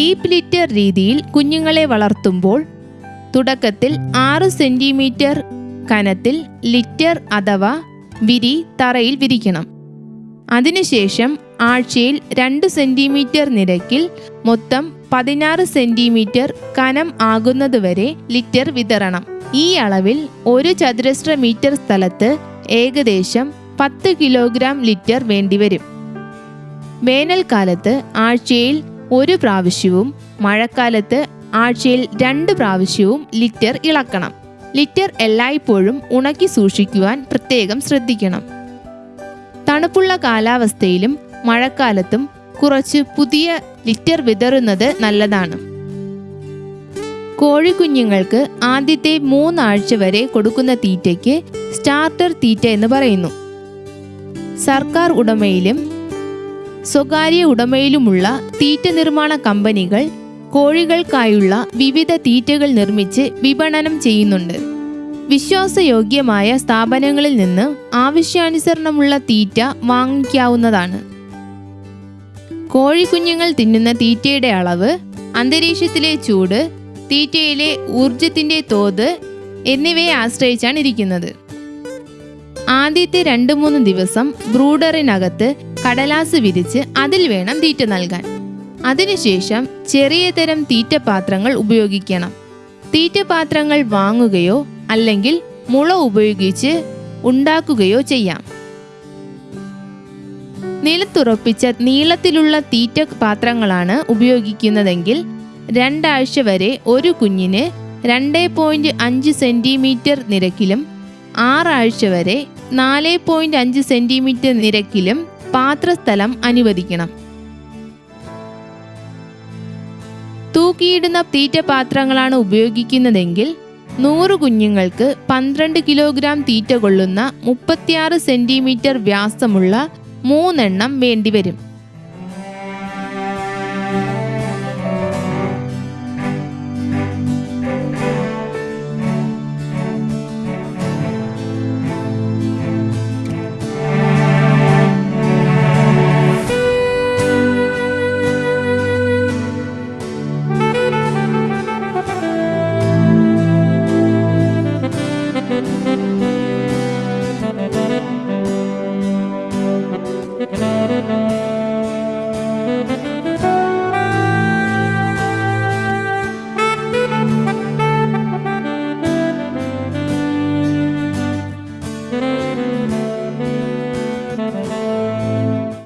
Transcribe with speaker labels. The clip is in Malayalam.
Speaker 1: ലിറ്റർ രീതിയിൽ കുഞ്ഞുങ്ങളെ വളർത്തുമ്പോൾ തുടക്കത്തിൽ ആറ് സെന്റിമീറ്റർ കനത്തിൽ ലിറ്റർ അഥവാ വിരി തറയിൽ വിരിക്കണം. അതിനുശേഷം ആഴ്ചയിൽ രണ്ട് സെന്റിമീറ്റർ നിരക്കിൽ മൊത്തം പതിനാറ് സെന്റിമീറ്റർ കനം ആകുന്നതുവരെ ലിറ്റർ വിതരണം ഈ അളവിൽ ഒരു ചതുരശ്ര മീറ്റർ സ്ഥലത്ത് ഏകദേശം പത്ത് കിലോഗ്രാം ലിറ്റർ വേണ്ടിവരും. വേനൽക്കാലത്ത് ആഴ്ചയിൽ ഒരു പ്രാവശ്യവും മഴക്കാലത്ത് ആഴ്ചയിൽ രണ്ട് പ്രാവശ്യവും ലിറ്റർ ഇളക്കണം. ലിറ്റർ എല്ലായ്പ്പോഴും ഉണക്കി സൂക്ഷിക്കുവാൻ പ്രത്യേകം ശ്രദ്ധിക്കണം. തണുപ്പുള്ള കാലാവസ്ഥയിലും മഴക്കാലത്തും കുറച്ച് പുതിയ ലിറ്റർ വിതറുന്നത് നല്ലതാണ്. കോഴിക്കുഞ്ഞുങ്ങൾക്ക് ആദ്യത്തെ മൂന്നാഴ്ച വരെ കൊടുക്കുന്ന തീറ്റയ്ക്ക് സ്റ്റാർട്ടർ തീറ്റ എന്ന് പറയുന്നു. സർക്കാർ ഉടമയിലും സ്വകാര്യ ഉടമയിലുമുള്ള തീറ്റ നിർമ്മാണ കമ്പനികൾ കോഴികൾക്കായുള്ള വിവിധ തീറ്റകൾ നിർമ്മിച്ച് വിപണനം ചെയ്യുന്നുണ്ട്. വിശ്വാസയോഗ്യമായ സ്ഥാപനങ്ങളിൽ നിന്ന് ആവശ്യാനുസരണമുള്ള തീറ്റ വാങ്ങിക്കാവുന്നതാണ്. കോഴിക്കുഞ്ഞുങ്ങൾ തിന്നുന്ന തീറ്റയുടെ അളവ് അന്തരീക്ഷത്തിലെ ചൂട് തീറ്റയിലെ ഊർജത്തിന്റെ തോത് എന്നിവയെ ആശ്രയിച്ചാണ് ഇരിക്കുന്നത്. ആദ്യത്തെ രണ്ട് മൂന്ന് ദിവസം ബ്രൂഡറിനകത്ത് കടലാസ് വിരിച്ച് അതിൽ വേണം തീറ്റ നൽകാൻ. അതിനുശേഷം ചെറിയ തരം തീറ്റപാത്രങ്ങൾ ഉപയോഗിക്കണം. തീറ്റപാത്രങ്ങൾ വാങ്ങുകയോ അല്ലെങ്കിൽ മുള ഉപയോഗിച്ച് ഉണ്ടാക്കുകയോ ചെയ്യാം. നിലത്തുറപ്പിച്ച നീളത്തിലുള്ള തീറ്റ പാത്രങ്ങളാണ് ഉപയോഗിക്കുന്നതെങ്കിൽ രണ്ടാഴ്ച വരെ ഒരു കുഞ്ഞിന് രണ്ട് പോയിന്റ് അഞ്ച് സെന്റിമീറ്റർ നിരക്കിലും ആറാഴ്ച വരെ നാല് പോയിന്റ് അഞ്ച് സെന്റിമീറ്റർ നിരക്കിലും പാത്രസ്ഥലം അനുവദിക്കണം. തൂക്കിയിടുന്ന തീറ്റപാത്രങ്ങളാണ് ഉപയോഗിക്കുന്നതെങ്കിൽ നൂറ് കുഞ്ഞുങ്ങൾക്ക് പന്ത്രണ്ട് കിലോഗ്രാം തീറ്റ കൊള്ളുന്ന മുപ്പത്തിയാറ് സെന്റിമീറ്റർ വ്യാസമുള്ള മൂന്നെണ്ണം വേണ്ടിവരും.